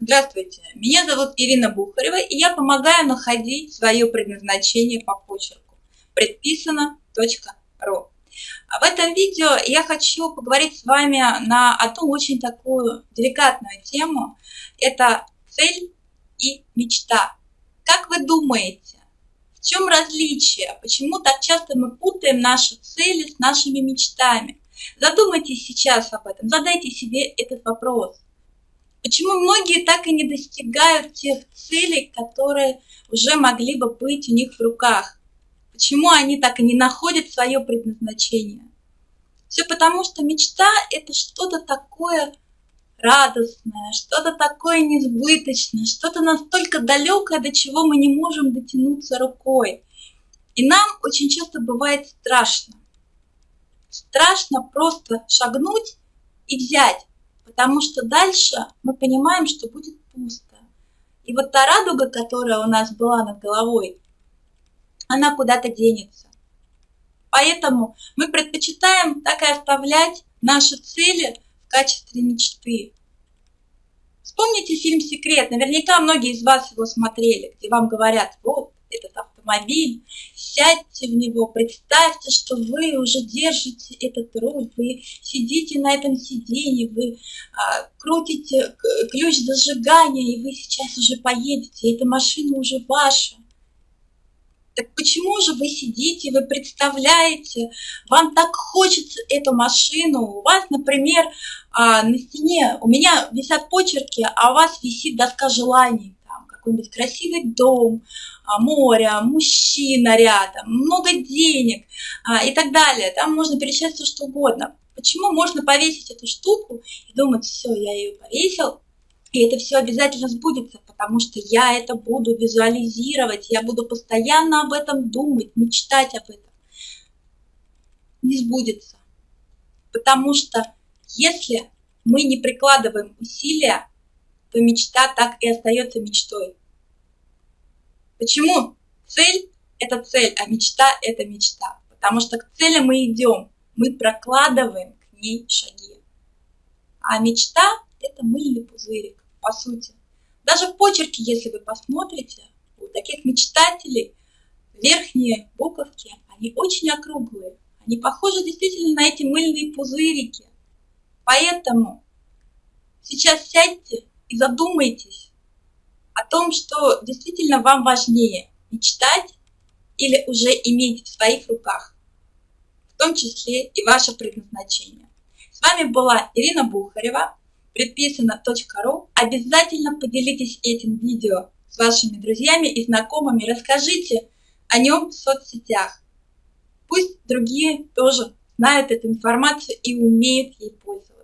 Здравствуйте, меня зовут Ирина Бухарева, и я помогаю находить свое предназначение по почерку. Предписано.ру В этом видео я хочу поговорить с вами на одну очень такую деликатную тему. Это цель и мечта. Как вы думаете, в чем различие? Почему так часто мы путаем наши цели с нашими мечтами? Задумайтесь сейчас об этом, задайте себе этот вопрос. Почему многие так и не достигают тех целей, которые уже могли бы быть у них в руках? Почему они так и не находят свое предназначение? Все потому, что мечта – это что-то такое радостное, что-то такое несбыточное, что-то настолько далекое, до чего мы не можем дотянуться рукой. И нам очень часто бывает страшно. Страшно просто шагнуть и взять потому что дальше мы понимаем, что будет пусто. И вот та радуга, которая у нас была над головой, она куда-то денется. Поэтому мы предпочитаем так и оставлять наши цели в качестве мечты. Вспомните фильм «Секрет». Наверняка многие из вас его смотрели, где вам говорят, вот, автомобиль, сядьте в него, представьте, что вы уже держите этот руль, вы сидите на этом сиденье, вы а, крутите ключ зажигания, и вы сейчас уже поедете, эта машина уже ваша. Так почему же вы сидите, вы представляете, вам так хочется эту машину, у вас, например, а, на стене, у меня висят почерки, а у вас висит доска желаний, какой-нибудь красивый дом, а, море, мужчина рядом, много денег а, и так далее. Там можно перечислять все, что угодно. Почему можно повесить эту штуку и думать, все, я ее повесил, и это все обязательно сбудется, потому что я это буду визуализировать, я буду постоянно об этом думать, мечтать об этом. Не сбудется. Потому что если мы не прикладываем усилия, то мечта так и остается мечтой. Почему цель – это цель, а мечта – это мечта? Потому что к цели мы идем, мы прокладываем к ней шаги. А мечта – это мыльный пузырик, по сути. Даже в почерке, если вы посмотрите, у таких мечтателей верхние буковки, они очень округлые. Они похожи действительно на эти мыльные пузырики. Поэтому сейчас сядьте и задумайтесь, о том, что действительно вам важнее мечтать или уже иметь в своих руках, в том числе и ваше предназначение. С вами была Ирина Бухарева, предписано.ру. Обязательно поделитесь этим видео с вашими друзьями и знакомыми, расскажите о нем в соцсетях. Пусть другие тоже знают эту информацию и умеют ей пользоваться.